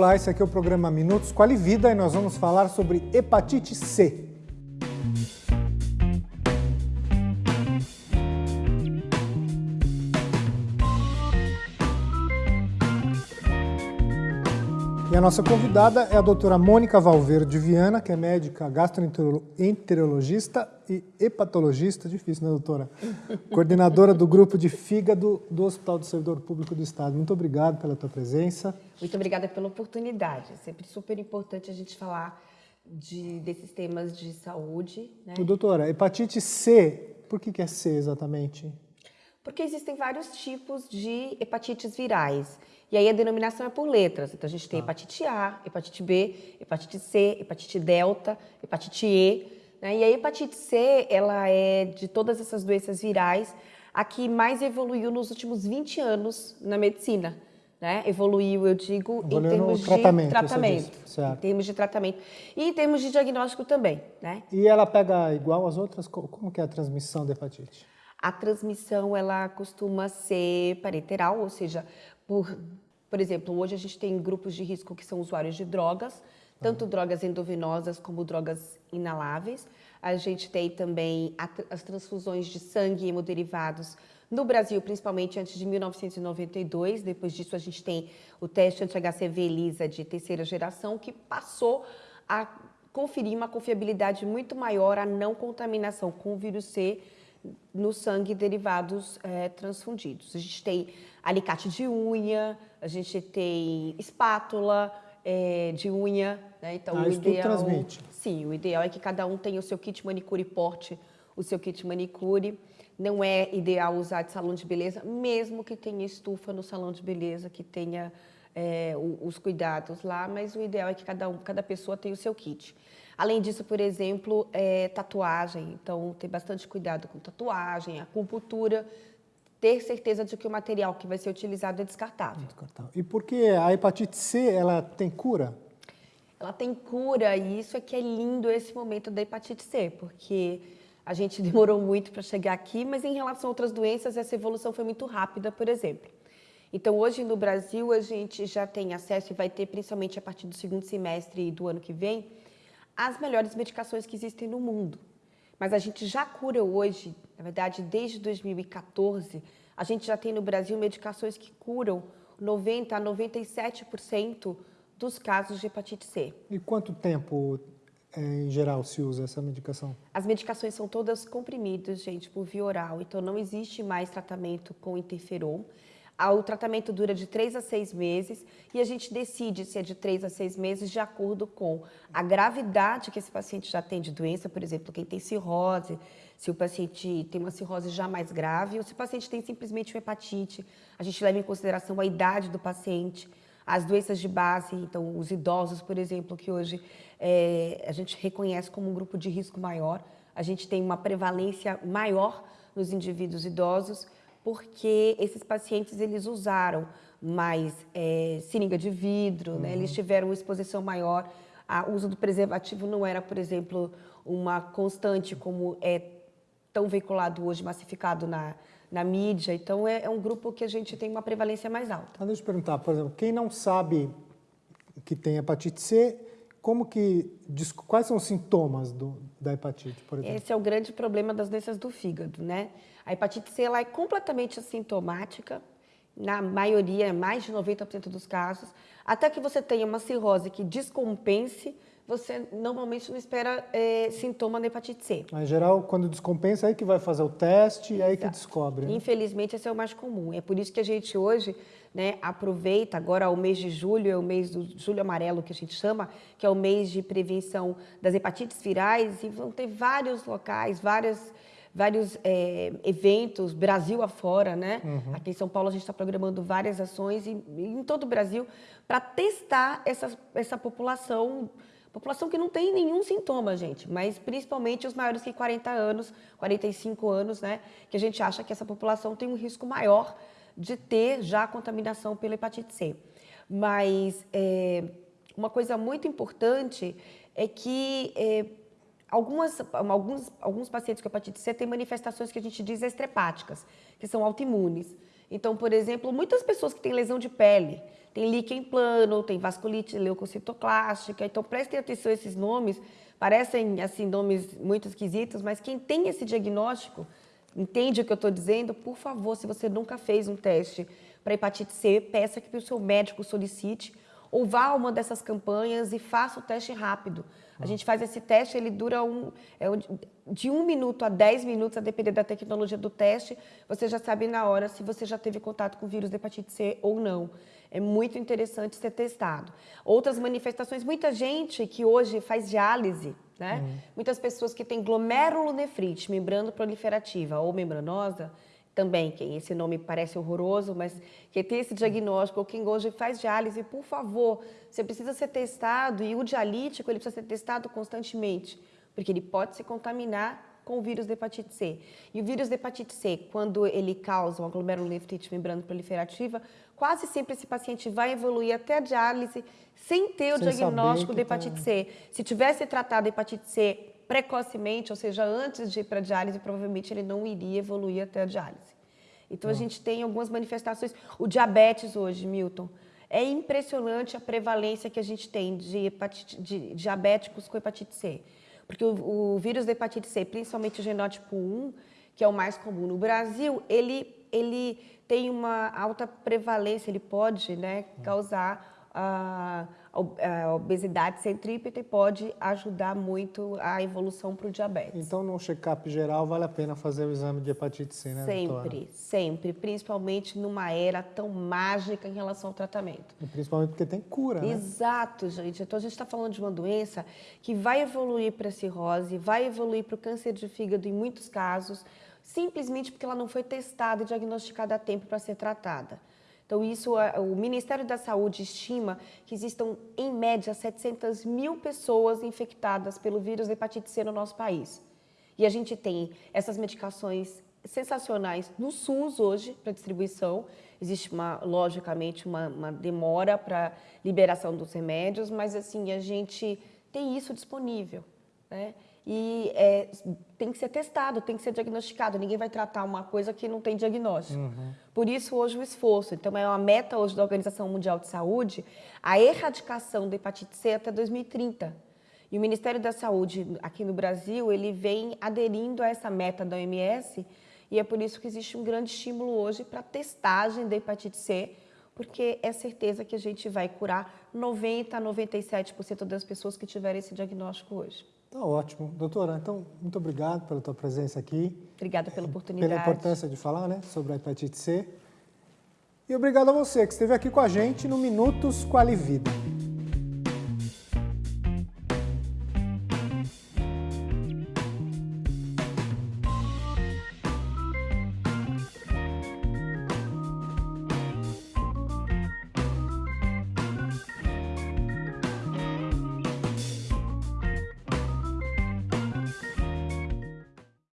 Olá, esse aqui é o programa Minutos Quali Vida e nós vamos falar sobre hepatite C. E a nossa convidada é a doutora Mônica Valverde Viana, que é médica gastroenterologista e hepatologista, difícil, né, doutora? Coordenadora do grupo de fígado do Hospital do Servidor Público do Estado. Muito obrigado pela tua presença. Muito obrigada pela oportunidade. É sempre super importante a gente falar de, desses temas de saúde. Né? Doutora, hepatite C, por que, que é C exatamente? Porque existem vários tipos de hepatites virais. E aí a denominação é por letras. Então a gente tem ah. hepatite A, hepatite B, hepatite C, hepatite delta, hepatite E. Né? E a hepatite C, ela é de todas essas doenças virais, a que mais evoluiu nos últimos 20 anos na medicina. Né? Evoluiu, eu digo, Evoluiu em termos tratamento, de tratamento. Em termos de tratamento. E em termos de diagnóstico também. Né? E ela pega igual às outras? Como que é a transmissão da hepatite? A transmissão, ela costuma ser parenteral, ou seja, por, por exemplo, hoje a gente tem grupos de risco que são usuários de drogas, tanto drogas endovenosas como drogas inaláveis. A gente tem também as transfusões de sangue e hemoderivados no Brasil, principalmente antes de 1992. Depois disso, a gente tem o teste anti-HCV ELISA de terceira geração, que passou a conferir uma confiabilidade muito maior à não contaminação com o vírus C no sangue derivados é, transfundidos. A gente tem alicate de unha, a gente tem espátula é, de unha. Né? Então, ah, o ideal, transmite. Sim, o ideal é que cada um tenha o seu kit manicure porte, o seu kit manicure. Não é ideal usar de salão de beleza, mesmo que tenha estufa no salão de beleza, que tenha é, os cuidados lá, mas o ideal é que cada, um, cada pessoa tenha o seu kit. Além disso, por exemplo, é, tatuagem. Então, ter bastante cuidado com tatuagem, acupuntura, ter certeza de que o material que vai ser utilizado é descartável. descartável. E por que a hepatite C ela tem cura? Ela tem cura e isso é que é lindo esse momento da hepatite C, porque a gente demorou muito para chegar aqui, mas em relação a outras doenças, essa evolução foi muito rápida, por exemplo. Então, hoje no Brasil, a gente já tem acesso e vai ter, principalmente a partir do segundo semestre do ano que vem, as melhores medicações que existem no mundo. Mas a gente já cura hoje, na verdade, desde 2014, a gente já tem no Brasil medicações que curam 90% a 97% dos casos de hepatite C. E quanto tempo, é, em geral, se usa essa medicação? As medicações são todas comprimidas, gente, por via oral. Então, não existe mais tratamento com interferon. O tratamento dura de três a seis meses e a gente decide se é de três a seis meses de acordo com a gravidade que esse paciente já tem de doença, por exemplo, quem tem cirrose, se o paciente tem uma cirrose já mais grave ou se o paciente tem simplesmente uma hepatite. A gente leva em consideração a idade do paciente, as doenças de base, então os idosos, por exemplo, que hoje é, a gente reconhece como um grupo de risco maior, a gente tem uma prevalência maior nos indivíduos idosos, porque esses pacientes eles usaram mais é, seringa de vidro, uhum. né? eles uhum. tiveram uma exposição maior. O uso do preservativo não era, por exemplo, uma constante como é tão veiculado hoje, massificado na, na mídia. Então, é, é um grupo que a gente tem uma prevalência mais alta. Mas deixa eu perguntar, por exemplo, quem não sabe que tem hepatite C, como que, quais são os sintomas do, da hepatite, por exemplo? Esse é o grande problema das doenças do fígado, né? A hepatite C ela é completamente assintomática, na maioria, mais de 90% dos casos, até que você tenha uma cirrose que descompense, você normalmente não espera é, sintoma da hepatite C. Em geral, quando descompensa, é aí que vai fazer o teste e é aí que descobre. Né? Infelizmente, esse é o mais comum. É por isso que a gente hoje né, aproveita, agora o mês de julho, é o mês do julho amarelo que a gente chama, que é o mês de prevenção das hepatites virais, e vão ter vários locais, várias vários é, eventos, Brasil afora, né? Uhum. Aqui em São Paulo a gente está programando várias ações e, em todo o Brasil para testar essa, essa população, população que não tem nenhum sintoma, gente, mas principalmente os maiores que 40 anos, 45 anos, né? Que a gente acha que essa população tem um risco maior de ter já contaminação pela hepatite C. Mas é, uma coisa muito importante é que é, Algumas, alguns, alguns pacientes com hepatite C têm manifestações que a gente diz estrepáticas, que são autoimunes. Então, por exemplo, muitas pessoas que têm lesão de pele, tem líquen plano, tem vasculite leucocitoclástica. Então, prestem atenção a esses nomes. Parecem, assim, nomes muito esquisitos, mas quem tem esse diagnóstico, entende o que eu estou dizendo, por favor, se você nunca fez um teste para hepatite C, peça que o seu médico solicite ou vá a uma dessas campanhas e faça o teste rápido. A gente faz esse teste, ele dura um, é, de um minuto a dez minutos, a depender da tecnologia do teste, você já sabe na hora se você já teve contato com o vírus da hepatite C ou não. É muito interessante ser testado. Outras manifestações, muita gente que hoje faz diálise, né? Uhum. Muitas pessoas que têm glomerulonefrite, membrana proliferativa ou membranosa, também, quem esse nome parece horroroso, mas quem tem esse diagnóstico ou quem hoje faz diálise, por favor, você precisa ser testado e o dialítico ele precisa ser testado constantemente, porque ele pode se contaminar com o vírus da hepatite C. E o vírus da hepatite C, quando ele causa uma glomerulonefrite membrana proliferativa, quase sempre esse paciente vai evoluir até a diálise sem ter sem o diagnóstico de hepatite tá... C. Se tivesse tratado a hepatite C precocemente, ou seja, antes de ir para a diálise, provavelmente ele não iria evoluir até a diálise. Então, a gente tem algumas manifestações. O diabetes hoje, Milton, é impressionante a prevalência que a gente tem de, hepatite, de diabéticos com hepatite C. Porque o, o, vírus da hepatite C, principalmente o genótipo 1, que é o mais comum no Brasil, ele, ele tem uma alta prevalência, ele pode né, causar a, a obesidade centrípeta e pode ajudar muito a evolução para o diabetes. Então, no check-up geral, vale a pena fazer o exame de hepatite C, né, Sempre, doutora? sempre. Principalmente numa era tão mágica em relação ao tratamento. E principalmente porque tem cura, né? Exato, gente. Então, a gente está falando de uma doença que vai evoluir para a cirrose, vai evoluir para o câncer de fígado em muitos casos, simplesmente porque ela não foi testada e diagnosticada a tempo para ser tratada. Então, isso, o Ministério da Saúde estima que existam, em média, 700 mil pessoas infectadas pelo vírus da hepatite C no nosso país. E a gente tem essas medicações sensacionais no SUS hoje para distribuição. Existe, uma, logicamente, uma, uma demora para liberação dos remédios, mas assim, a gente tem isso disponível. Né? e é, tem que ser testado, tem que ser diagnosticado. Ninguém vai tratar uma coisa que não tem diagnóstico. Uhum. Por isso, hoje, o esforço. Então, é uma meta hoje da Organização Mundial de Saúde a erradicação da hepatite C até 2030. E o Ministério da Saúde, aqui no Brasil, ele vem aderindo a essa meta da OMS e é por isso que existe um grande estímulo hoje para testagem da hepatite C, porque é certeza que a gente vai curar 90% a 97% das pessoas que tiverem esse diagnóstico hoje. Tá ótimo. Doutora, então, muito obrigado pela tua presença aqui. Obrigada pela oportunidade. Pela importância de falar né, sobre a hepatite C. E obrigado a você que esteve aqui com a gente no Minutos Qualivida.